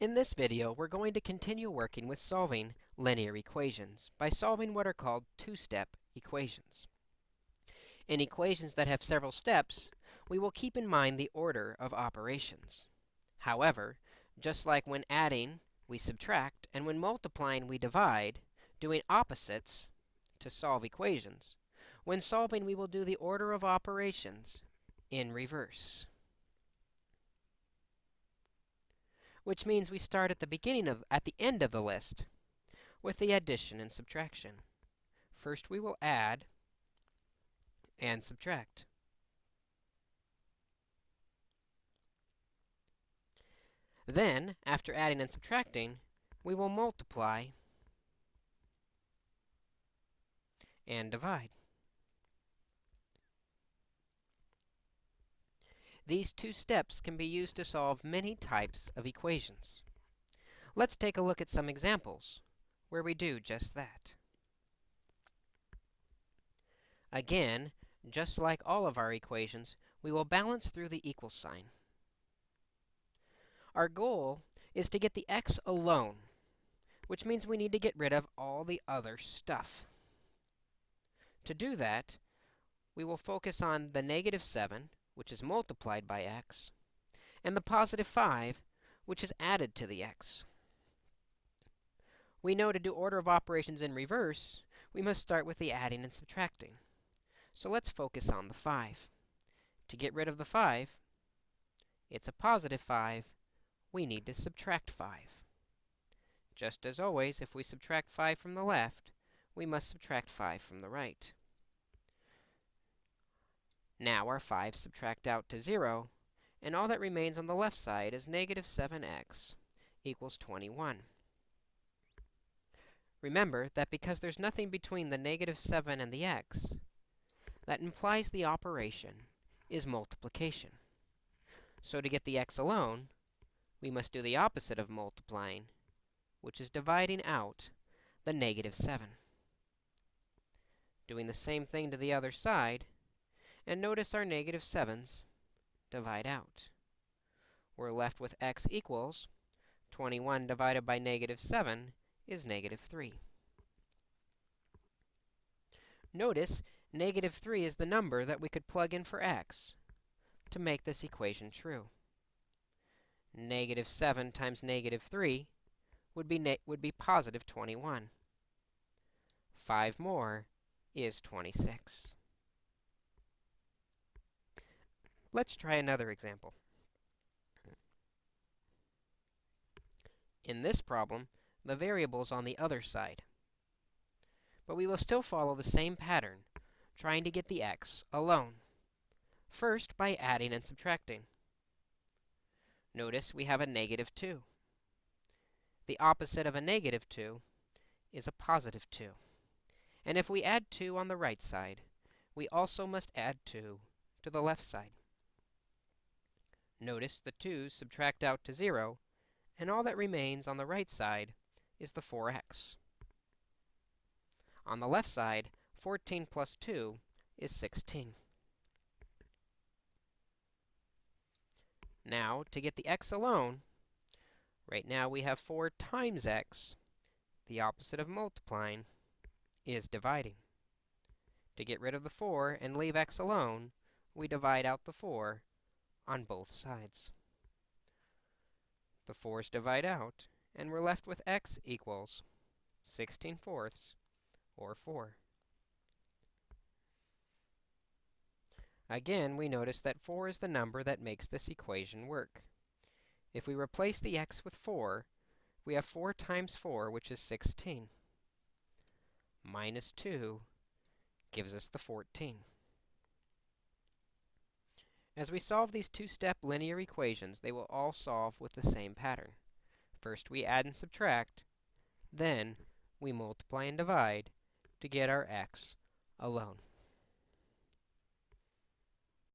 In this video, we're going to continue working with solving linear equations by solving what are called two-step equations. In equations that have several steps, we will keep in mind the order of operations. However, just like when adding, we subtract, and when multiplying, we divide, doing opposites to solve equations, when solving, we will do the order of operations in reverse. Which means we start at the beginning of at the end of the list with the addition and subtraction. First, we will add and subtract. Then, after adding and subtracting, we will multiply and divide. These two steps can be used to solve many types of equations. Let's take a look at some examples where we do just that. Again, just like all of our equations, we will balance through the equal sign. Our goal is to get the x alone, which means we need to get rid of all the other stuff. To do that, we will focus on the negative 7, which is multiplied by x, and the positive 5, which is added to the x. We know to do order of operations in reverse, we must start with the adding and subtracting. So let's focus on the 5. To get rid of the 5, it's a positive 5, we need to subtract 5. Just as always, if we subtract 5 from the left, we must subtract 5 from the right. Now our 5 subtract out to 0, and all that remains on the left side is negative 7x equals 21. Remember that because there's nothing between the negative 7 and the x, that implies the operation is multiplication. So to get the x alone, we must do the opposite of multiplying, which is dividing out the negative 7. Doing the same thing to the other side, and notice our negative 7s divide out. We're left with x equals 21 divided by negative 7 is negative 3. Notice negative 3 is the number that we could plug in for x to make this equation true. Negative 7 times negative 3 would be, would be positive 21. 5 more is 26. Let's try another example. In this problem, the variable is on the other side. But we will still follow the same pattern, trying to get the x alone. First, by adding and subtracting. Notice we have a negative 2. The opposite of a negative 2 is a positive 2. And if we add 2 on the right side, we also must add 2 to the left side. Notice the 2's subtract out to 0, and all that remains on the right side is the 4x. On the left side, 14 plus 2 is 16. Now, to get the x alone, right now we have 4 times x. The opposite of multiplying is dividing. To get rid of the 4 and leave x alone, we divide out the 4 on both sides. The 4's divide out, and we're left with x equals 16 fourths, or 4. Again, we notice that 4 is the number that makes this equation work. If we replace the x with 4, we have 4 times 4, which is 16. Minus 2 gives us the 14. As we solve these two-step linear equations, they will all solve with the same pattern. First, we add and subtract. Then, we multiply and divide to get our x alone.